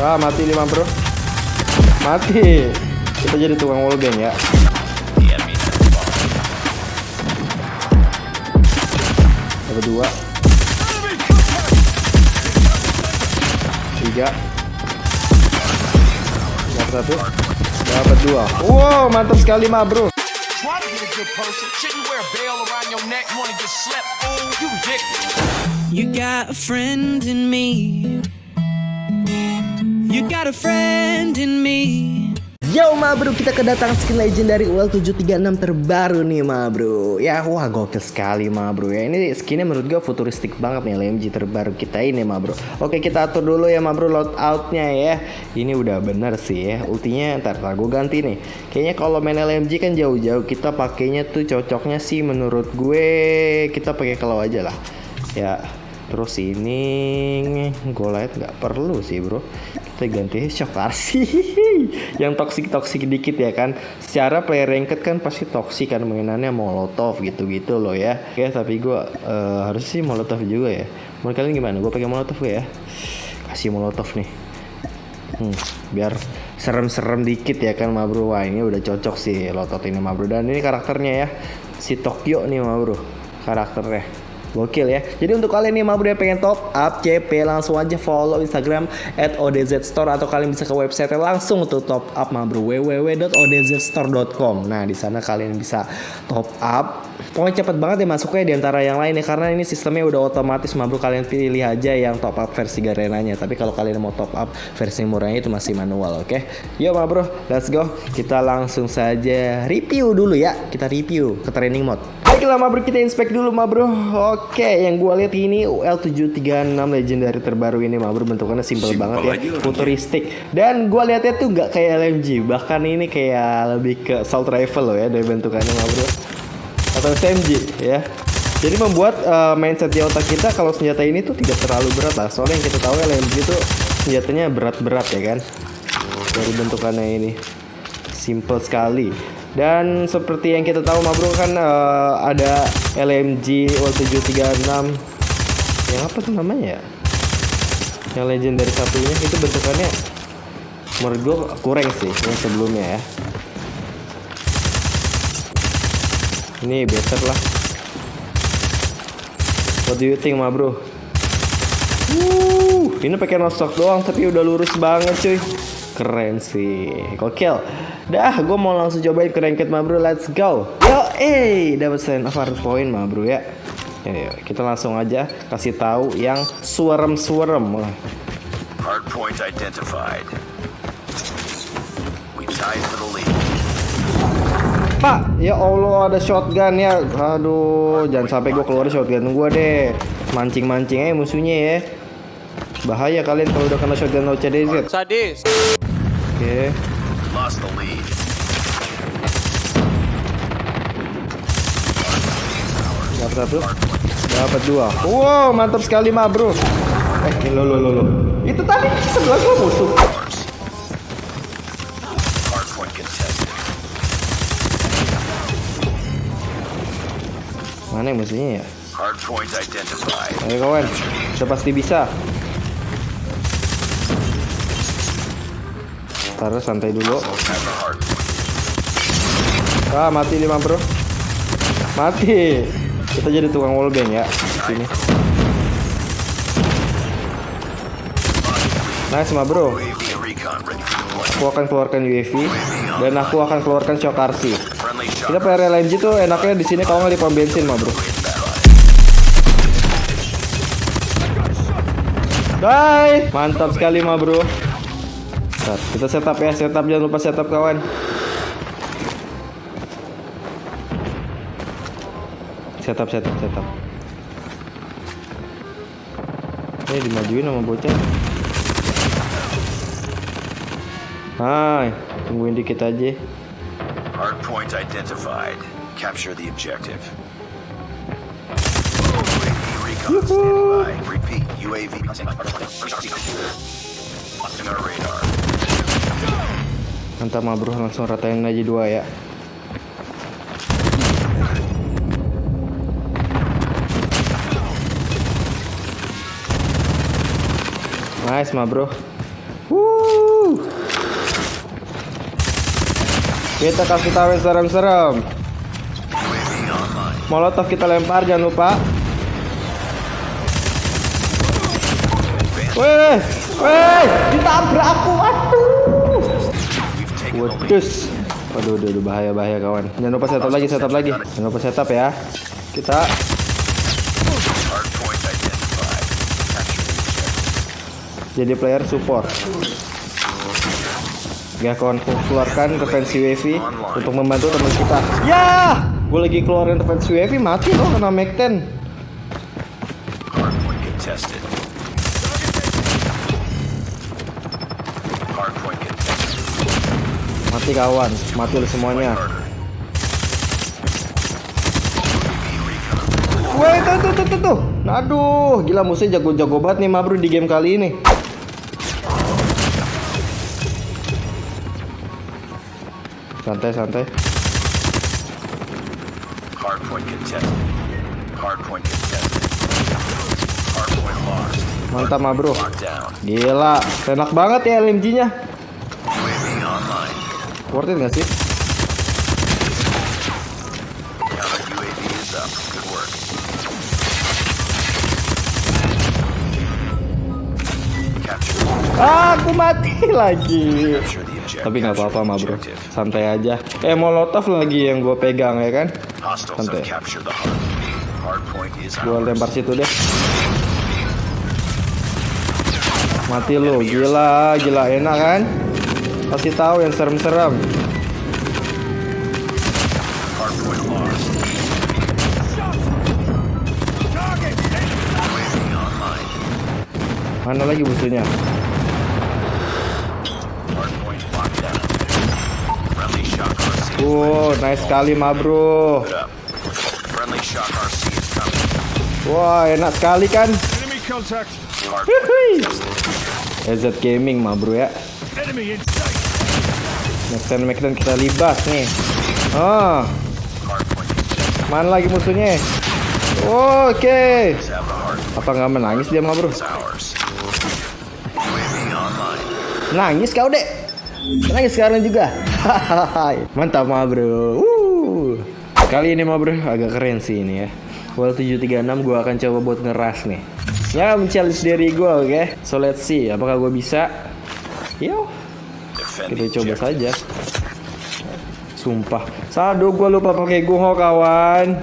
Ah, mati lima bro. Mati. Kita jadi tukang wallbang ya. Ada dua. Tiga. Dapat satu. Dapat dua. Wow, mantap sekali mah bro. You got a friend in me. You got a friend in me. Yo ma bro, kita kedatangan skin legendary UL736 terbaru nih ma bro. Ya wah gokil sekali ma bro. Ya Ini skinnya menurut gue futuristik banget nih LMG terbaru kita ini ma bro. Oke kita atur dulu ya ma bro loadoutnya ya. Ini udah bener sih ya Ultinya ntar lah gue ganti nih. Kayaknya kalau main LMG kan jauh-jauh Kita pakainya tuh cocoknya sih menurut gue Kita pakai kalau aja lah. Ya Terus ini Golite nggak perlu sih bro Kita ganti shock RC Yang toksik-toksik dikit ya kan. Secara player ranked kan pasti toksik kan Mainannya molotov gitu-gitu loh ya. Oke tapi gue uh, harus sih molotov juga ya. Menurut kalian gimana? Gue pakai molotov ya? Kasih molotov nih. Hmm, biar serem-serem dikit ya kan ma bro Wah ini udah cocok sih lotot ini ma bro Dan ini karakternya ya Si Tokyo nih ma bro Karakternya Gokil ya. Jadi untuk kalian nih mau yang pengen top up CP langsung aja follow Instagram at ODZ Store atau kalian bisa ke website langsung untuk top up ma bro www.odzstore.com. Nah di sana kalian bisa top up. Pokoknya cepet banget ya masuknya di antara yang lain ya karena ini sistemnya udah otomatis ma bro kalian pilih aja yang top up versi garenanya. Tapi kalau kalian mau top up versi murahnya itu masih manual, oke? Okay? Yuk ma bro, let's go. Kita langsung saja review dulu ya. Kita review ke training mode. Baiklah ma bro kita inspect dulu ma bro. Oke, yang gua lihat ini L736 legendary terbaru ini ma bro bentukannya simple, banget ya, futuristik. Dan gua lihatnya tuh nggak kayak LMG, bahkan ini kayak lebih ke assault rifle loh ya dari bentukannya ma bro. Atau SMG ya. Jadi membuat uh, mindset di otak kita kalau senjata ini tuh tidak terlalu berat lah. Soalnya yang kita tahu LMG itu senjatanya berat-berat ya kan. Dari bentukannya ini. Simple sekali. Dan seperti yang kita tahu ma bro kan uh, ada LMG W736 yang apa tuh namanya ya? Yang legendary satunya itu bentukannya menurut gue kurang sih yang sebelumnya ya. Ini better lah. What do you think ma bro? Wuh, ini pakai nosok doang tapi udah lurus banget cuy. Keren sih, gokil. Dah, gue mau langsung cobain ke ranked ma bro, let's go. Yo, eh, dapat sign of point ma bro ya. Ya, kita langsung aja kasih tahu yang suarem-suarem lah. Hard point identified. We tied for the lead. Pak, ya Allah ada shotgun ya. Aduh, jangan sampai gue keluar shotgun gue deh. Mancing-mancing aja musuhnya ya. Bahaya kalian kalau udah kena shotgun OCDZ. Sadis. Oke. Lead. Dapat satu. Dapat dua. Wow, mantap sekali mah, Bro. Eh, lo lo lo lo. Itu tadi sebelah gua musuh. Mana musuhnya ya? Ayo kawan, kita pasti bisa. Taruh santai dulu. Ah, mati lima bro. Mati. Kita jadi tukang wallbang ya. Sini. Nice ma bro. Aku akan keluarkan UAV dan aku akan keluarkan shock RC. Kita player LNG tuh enaknya di sini kalau nggak di pom bensin ma bro. Bye. Mantap sekali ma bro. Bentar, kita setup ya, setup jangan lupa setup kawan. Setup, setup, setup. Eh dimajuin sama bocah. Hai, tungguin dikit aja. Hard point identified. Capture the objective. Recon standing by. Repeat. UAV on our radar. Mantap ma bro, langsung ratain aja dua ya. Nice ma bro. Wuh. Kita kasih tahu yang serem-serem. Molotov kita lempar jangan lupa. Weh, weh, ditabrak aku, waduh. Wedus. Waduh, aduh, aduh, bahaya, bahaya kawan. Jangan lupa setup lagi, setup lagi. Jangan lupa setup ya. Kita jadi player support. Ya kawan, keluarkan intervensi wifi untuk membantu teman kita. Ya, gue lagi keluarin intervensi wifi mati loh kena Mac 10. Hardpoint contested. Hardpoint contested. Mati kawan, mati lu semuanya. Tuh, tuh, tuh, tuh, tuh. Aduh, gila musuhnya jago-jago banget nih Mabru di game kali ini. Santai, santai. Hardpoint contested. Hardpoint contested. Hardpoint lost. Mantap. Locked down. Gila, enak banget ya LMG-nya. Worth it gak sih? Ah, aku mati lagi. Tapi nggak apa-apa, Mabru. objective. Santai aja. Eh, molotov lagi yang gue pegang ya kan? Santai. Gue lempar situ deh. Mati lu, gila, gila enak kan? Kasih tahu yang serem-serem. Mana lagi musuhnya? Wow, nice sekali, ma bro. Wah, enak sekali kan? EZ Gaming, ma bro ya. Maxen Maxen kita libas nih. Ah, contested. mana lagi musuhnya? Oke. Apa nggak menangis dia, ma bro? Nangis kau dek Nangis sekarang juga. Mantap ma bro. Uh. Kali ini ma bro agak keren sih ini ya. Well 736 gue akan coba buat ngeras nih. Ya men-challenge diri gue oke? So let's see apakah gue bisa? Yo. Kita coba saja. Sumpah. Sadu gue lupa pakai gunho kawan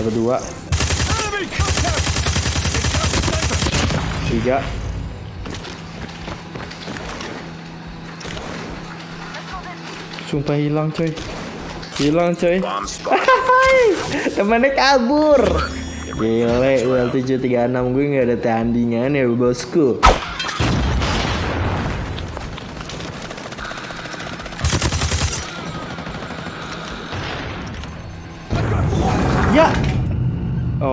Ada dua. Enemy contact. Tiga. Sumpah hilang coy. Hilang coy. Temennya kabur. Gile UL 736 gue gak ada tandingan ya bosku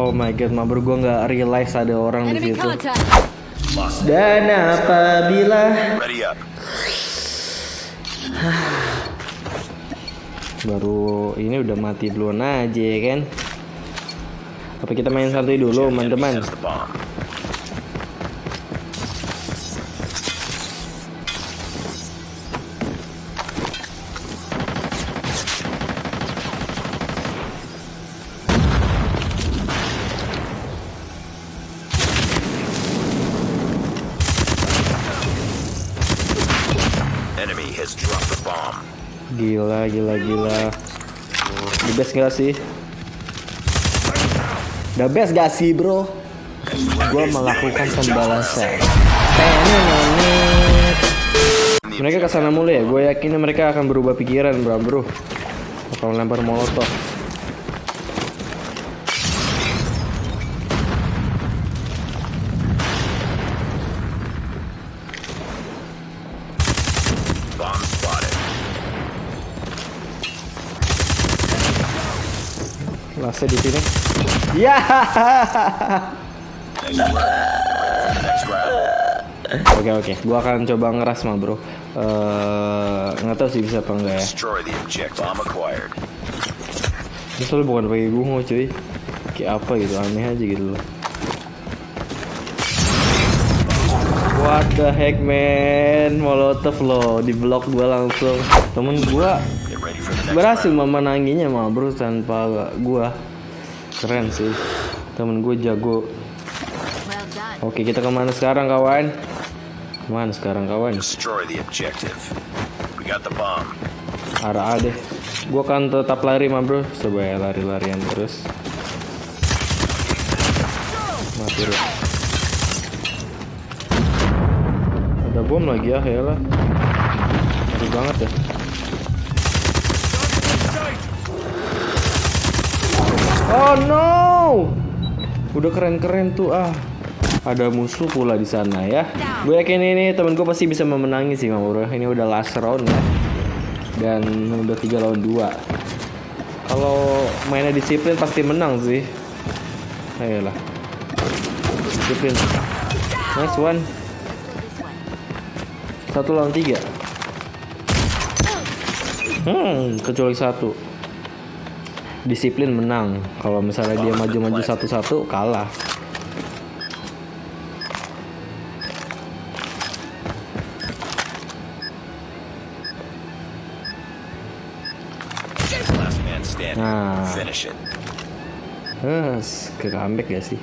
Oh my god, mabur gue nggak realize ada orang di situ. Dan apabila baru ini udah mati duluan aja ya kan? Apa kita main santuy dulu, teman-teman? Gila, gila, gila. The best gak sih? The best gak sih, bro? Gua melakukan pembalasan. Tenenet. Mereka ke sana mulu ya. Gue yakin mereka akan berubah pikiran, bro, bro. Bakal lempar molotov. Lasnya di sini. Ya. Oke oke. Gua akan coba ngeras mah, bro. Eh, nggak tahu sih bisa apa enggak ya. Misal bukan pakai gungo cuy Kayak apa gitu aneh aja gitu loh What the heck man Molotov loh Di blok gua langsung Temen gua Berhasil memenanginya mah bro Tanpa gua. Keren sih. Temen gue jago. Oke kita ke mana sekarang kawan? Ke mana sekarang kawan? Arah A deh. Gua kan tetap lari mah bro coba ya lari-larian terus. Mati lu ada bom lagi ya ya lah. Ngeri banget ya oh no. Udah keren-keren tuh ah. Ada musuh pula di sana ya. Gue yakin ini temen gue pasti bisa memenangi sih Mam bro. Ini udah last round ya. Dan udah tiga lawan dua. Kalau mainnya disiplin pasti menang sih. Ayolah. Disiplin. Nice one. Satu lawan tiga. Hmm kecuali satu disiplin menang kalau misalnya dia maju-maju satu-satu kalah. Nah. Eh, ke comeback ya sih?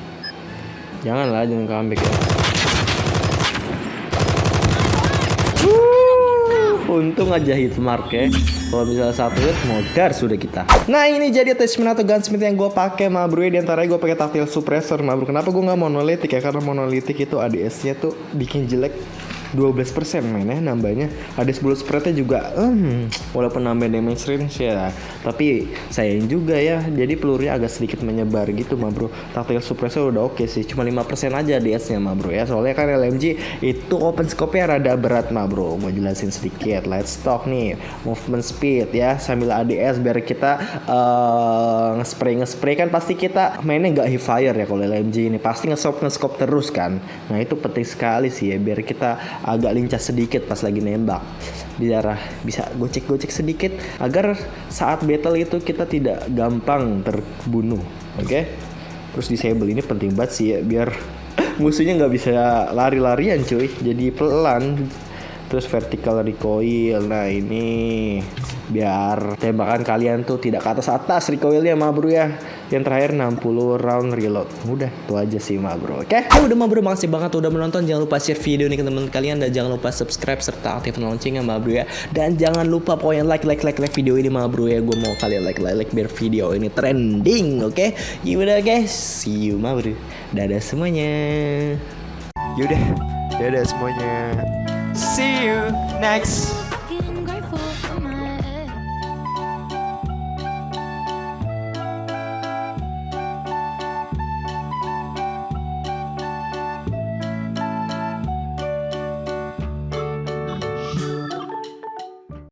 Janganlah, jangan comeback ya. Untung aja hit mark ya. Kalau misalnya satu hit, modar sudah kita. Nah ini jadi attachment atau gunsmith yang gue pakai mah bro ya di antaranya gue pakai tactile suppressor mah bro kenapa gue nggak monolitik ya karena monolitik itu ADS nya tuh bikin jelek 12% mainnya nambahnya ada 10 spreadnya juga hmm, walaupun nambah damage range ya tapi sayang juga ya jadi pelurunya agak sedikit menyebar gitu mah bro. Tactile suppressor udah oke sih cuma 5% aja ADS nya mah bro ya soalnya kan LMG itu open scope nya rada berat mah bro. Mau jelasin sedikit let's talk nih movement speed ya sambil ADS biar kita eh nge-spray nge-spray kan pasti kita mainnya nggak hip fire ya kalau LMG ini pasti nge-scope nge-scope terus kan. Nah itu penting sekali sih ya biar kita agak lincah sedikit pas lagi nembak. Biar bisa gocek-gocek sedikit agar saat battle itu kita tidak gampang terbunuh oke? Terus disable ini penting banget sih ya biar musuhnya nggak bisa lari-larian cuy. Jadi pelan. Terus vertical recoil. Nah ini biar tembakan kalian tuh tidak ke atas atas recoilnya mah bro ya yang terakhir 60 round reload udah itu aja sih mah bro oke Ya udah mah bro, makasih banget udah menonton. Jangan lupa share video ini ke teman kalian dan jangan lupa subscribe serta aktifkan loncengnya mah bro ya. Dan jangan lupa pokoknya like like like like video ini mah bro ya. Gue mau kalian like like like biar video ini trending, oke? Yaudah guys, see you mah bro. Dadah semuanya. yaudah dadah semuanya See you next